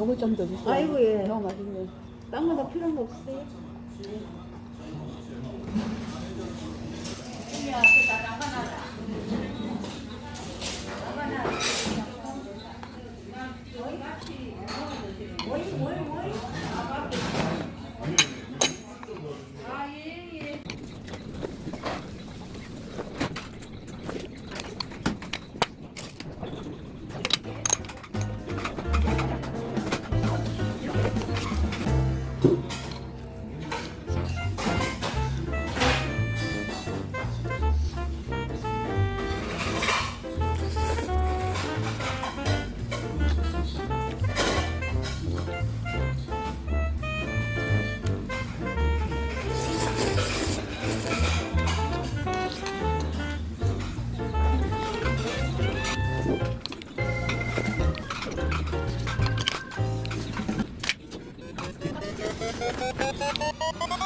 요거 좀 더 주세요. 아이고, 예. 너무 맛있네. 딴거더 필요한 거 없으세요? ババババ!